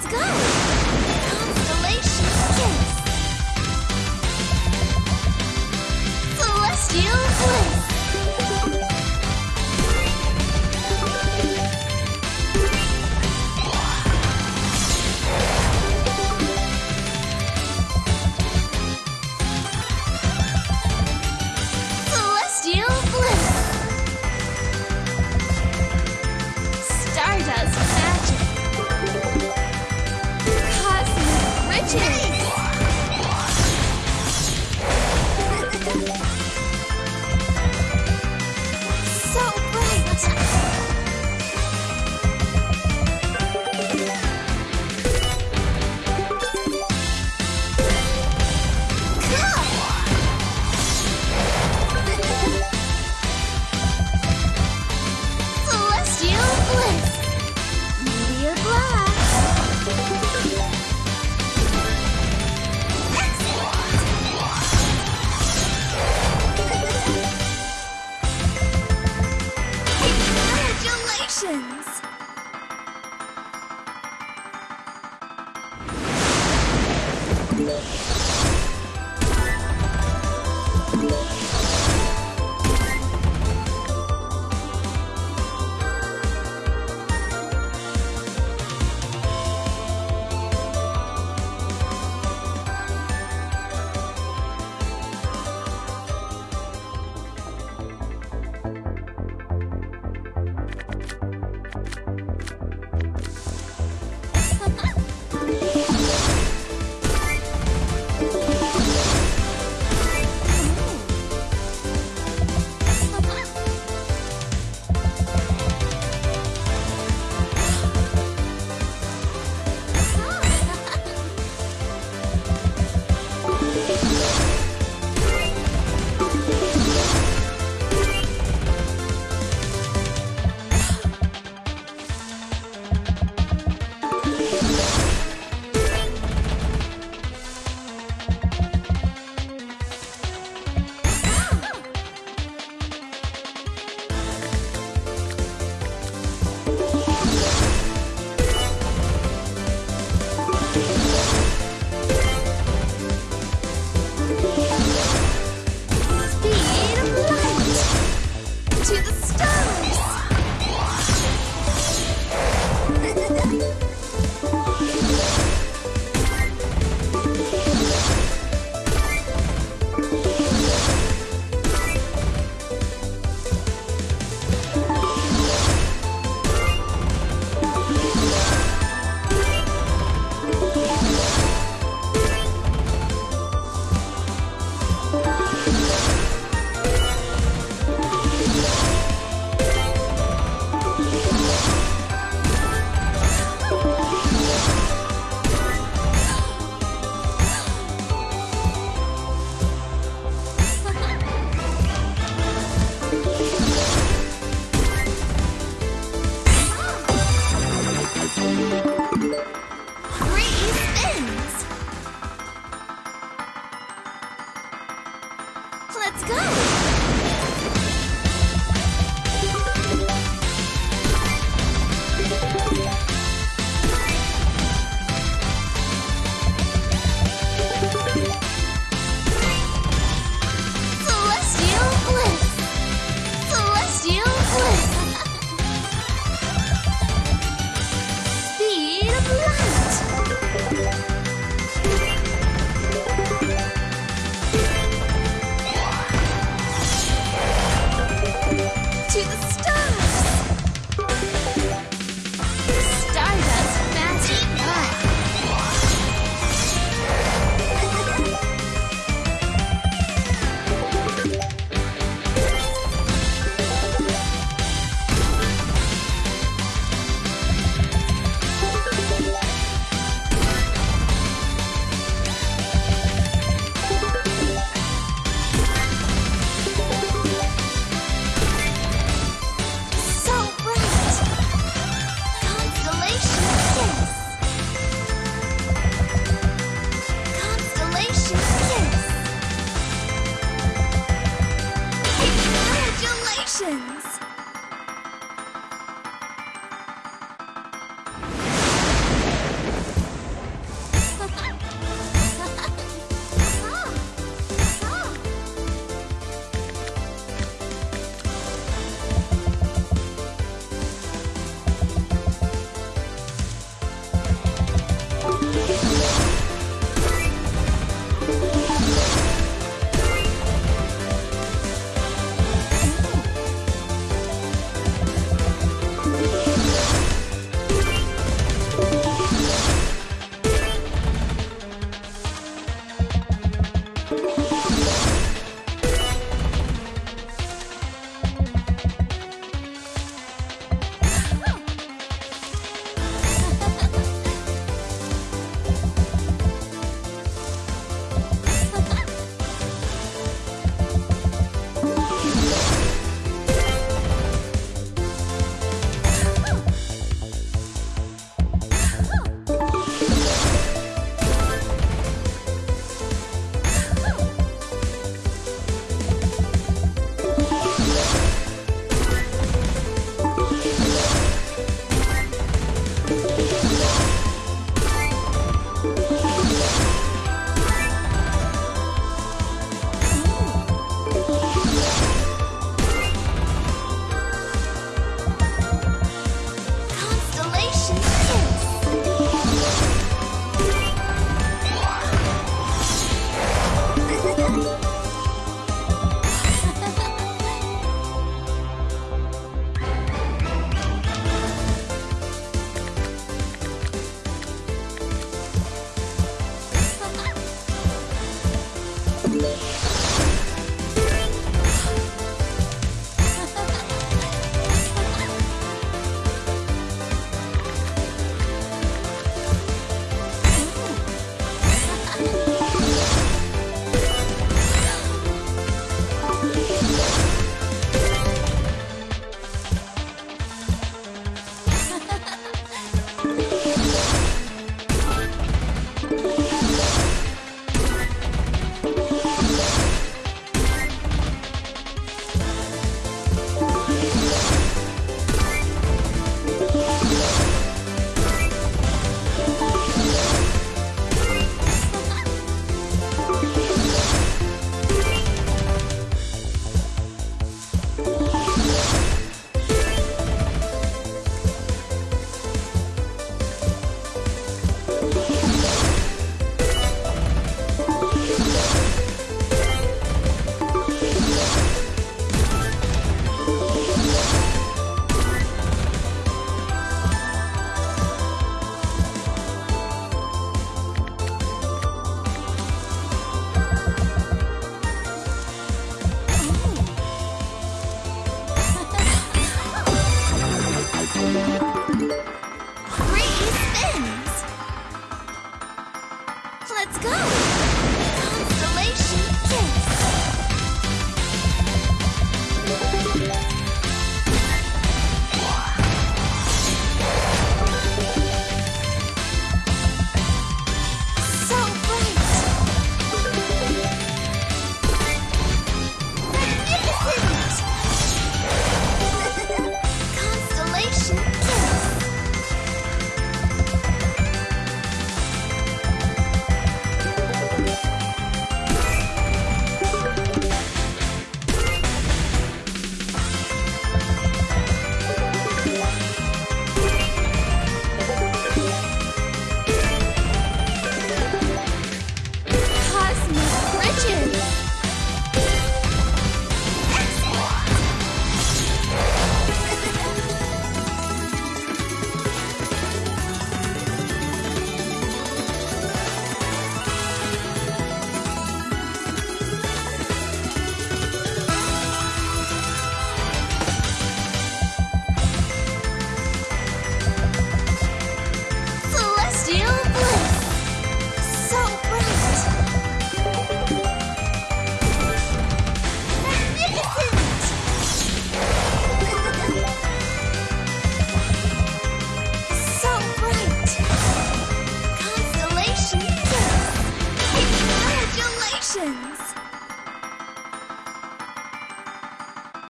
Let's go. Constellation kiss. Celestial